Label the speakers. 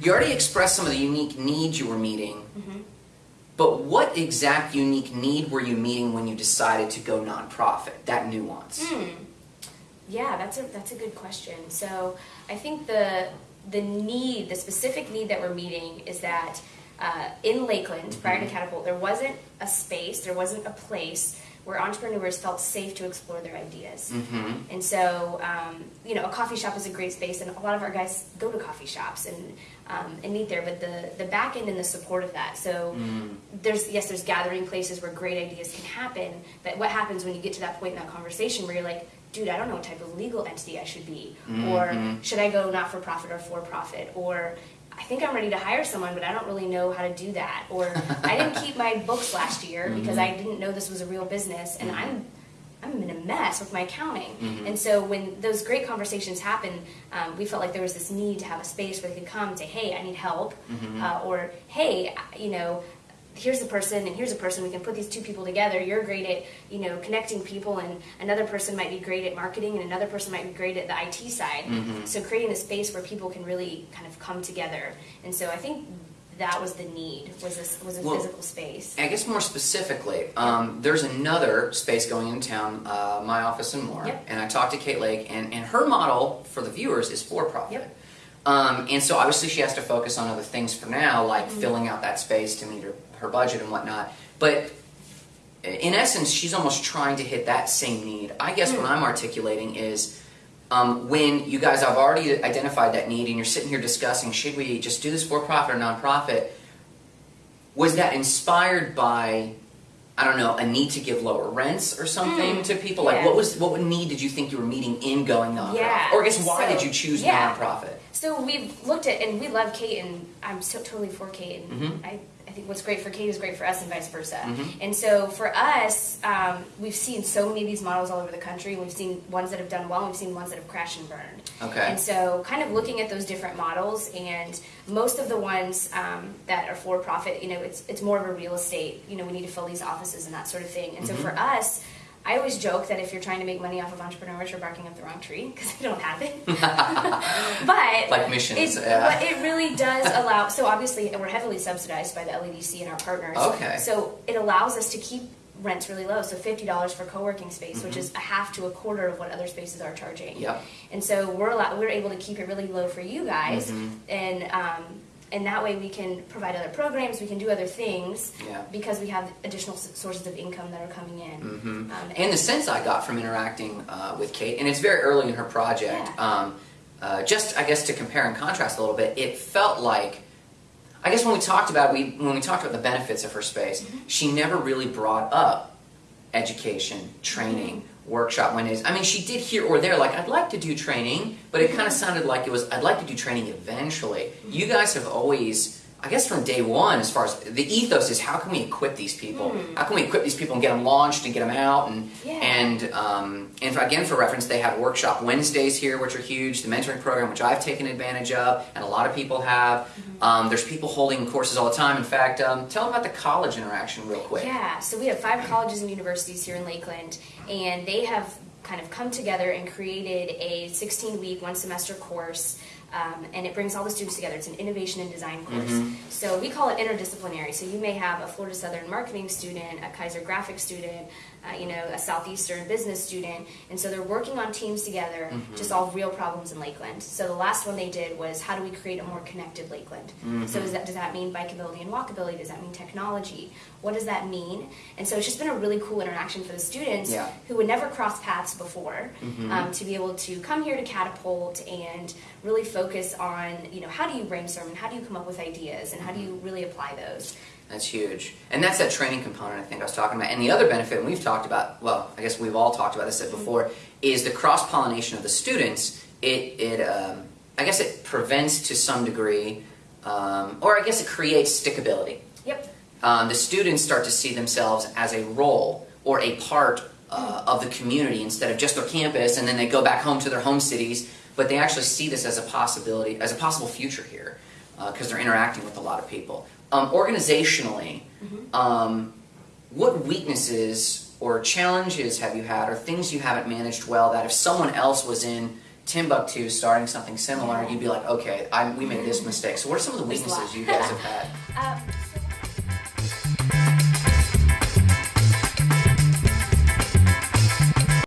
Speaker 1: You already expressed some of the unique needs you were meeting, but what exact unique need were you meeting when you decided to go nonprofit? That nuance. Hmm.
Speaker 2: Yeah, that's a that's a good question. So I think the the need, the specific need that we're meeting is that uh, in Lakeland, prior to Catapult, there wasn't a space, there wasn't a place where entrepreneurs felt safe to explore their ideas.
Speaker 1: Mm-hmm.
Speaker 2: And so, um, you know, a coffee shop is a great space, and a lot of our guys go to coffee shops and um, and meet there. But the the back end and the support of that. So there's yes, there's gathering places where great ideas can happen. But what happens when you get to that point in that conversation where you're like, dude, I don't know what type of legal entity I should be, or should I go not for profit or for profit, or I think I'm ready to hire someone, but I don't really know how to do that. Or I didn't keep my books last year because I didn't know this was a real business, and I'm I'm in a mess with my accounting. And so when those great conversations happen, um, we felt like there was this need to have a space where they could come and say, "Hey, I need help," uh, or "Hey, you know." Here's a person and here's a person. We can put these two people together. You're great at, you know, connecting people, and another person might be great at marketing, and another person might be great at the IT side. So creating a space where people can really kind of come together. And so I think that was the need was this was a
Speaker 1: Well,
Speaker 2: physical space.
Speaker 1: I guess more specifically, um, there's another space going in town, uh, my office and more,
Speaker 2: Yep.
Speaker 1: and I talked to Kate Lake, and, and her model for the viewers is for profit.
Speaker 2: Yep.
Speaker 1: Um, and so obviously she has to focus on other things for now, like
Speaker 2: Mm-hmm.
Speaker 1: filling out that space to meet her, her budget and whatnot. But in essence, she's almost trying to hit that same need. I guess what I'm articulating is um, when you guys have already identified that need and you're sitting here discussing should we just do this for profit or nonprofit, was that inspired by I don't know a need to give lower rents or something to people? Like
Speaker 2: yeah.
Speaker 1: what was what need did you think you were meeting in going nonprofit?
Speaker 2: Yeah,
Speaker 1: Or I guess why
Speaker 2: so-
Speaker 1: did you choose
Speaker 2: yeah.
Speaker 1: nonprofit?
Speaker 2: So we've looked at, and we love Kate, and I'm so totally for Kate, and
Speaker 1: Mhm.
Speaker 2: I, I think what's great for Kate is great for us, and vice versa.
Speaker 1: Mhm.
Speaker 2: And so for us, um, we've seen so many of these models all over the country, we've seen ones that have done well, and we've seen ones that have crashed and burned.
Speaker 1: Okay.
Speaker 2: And so, kind of looking at those different models, and most of the ones um, that are for profit, you know, it's it's more of a real estate. You know, we need to fill these offices and that sort of thing. And so
Speaker 1: Mm-hmm.
Speaker 2: for us. I always joke that if you're trying to make money off of entrepreneurs, you're barking up the wrong tree because they don't have it. but
Speaker 1: Like missions,
Speaker 2: it,
Speaker 1: yeah.
Speaker 2: but it really does allow. So obviously, we're heavily subsidized by the LEDC and our partners.
Speaker 1: Okay.
Speaker 2: So it allows us to keep rents really low. So fifty dollars for co-working space, which is a half to a quarter of what other spaces are charging.
Speaker 1: Mm-hmm. Yep.
Speaker 2: And so we're allow- we're able to keep it really low for you guys,
Speaker 1: Mm-hmm.
Speaker 2: and um, and that way we can provide other programs, we can do other things.
Speaker 1: Yeah.
Speaker 2: Because we have additional sources of income that are coming in. Um,
Speaker 1: And the sense I got from interacting uh, with Kate, and it's very early in her project,
Speaker 2: Yeah.
Speaker 1: um, uh, just I guess to compare and contrast a little bit, it felt like, I guess when we talked about we when we talked about the benefits of her space,
Speaker 2: Mm-hmm.
Speaker 1: she never really brought up education, training, workshop Wednesdays. I mean, she did here or there, like I'd like to do training, but it kind of mm-hmm. sounded like it was I'd like to do training eventually. You guys have always. I guess from day one, as far as the ethos is, how can we equip these people? How can we equip these people and get them launched and get them out? And
Speaker 2: Yeah.
Speaker 1: and um, and for, again, for reference, they have workshop Wednesdays here, which are huge. The mentoring program, which I've taken advantage of, and a lot of people have. Um, there's people holding courses all the time. In fact, um, tell them about the college interaction real quick.
Speaker 2: Yeah, so we have five colleges and universities here in Lakeland, and they have kind of come together and created a 16 week, one semester course. Um, and it brings all the students together. It's an innovation and design course. So we call it interdisciplinary. So you may have a Florida Southern marketing student, a Keiser graphic student, uh, you know, a Southeastern business student, and so they're working on teams together to solve real problems in Lakeland. So the last one they did was how do we create a more connected Lakeland? So is that, does that mean bikeability and walkability? Does that mean technology? What does that mean? And so it's just been a really cool interaction for the students
Speaker 1: Yeah.
Speaker 2: who would never cross paths before
Speaker 1: Mm-hmm.
Speaker 2: um, to be able to come here to Catapult and really focus on, you know, how do you brainstorm and how do you come up with ideas and how do you really apply those?
Speaker 1: That's huge. And that's that training component I think I was talking about. And the other benefit, and we've talked about, well, I guess we've all talked about this before, is the cross pollination of the students. It, it um, I guess it prevents to some degree, um, or I guess it creates stickability.
Speaker 2: Yep.
Speaker 1: Um, the students start to see themselves as a role or a part uh, of the community instead of just their campus, and then they go back home to their home cities. But they actually see this as a possibility, as a possible future here, because they're interacting with a lot of people. Um, organizationally, um, what weaknesses or challenges have you had, or things you haven't managed well that if someone else was in Timbuktu starting something similar, you'd be like, okay, I, we made this mistake. So, what are some of the
Speaker 2: There's a lot.
Speaker 1: weaknesses you guys have had?
Speaker 2: Um,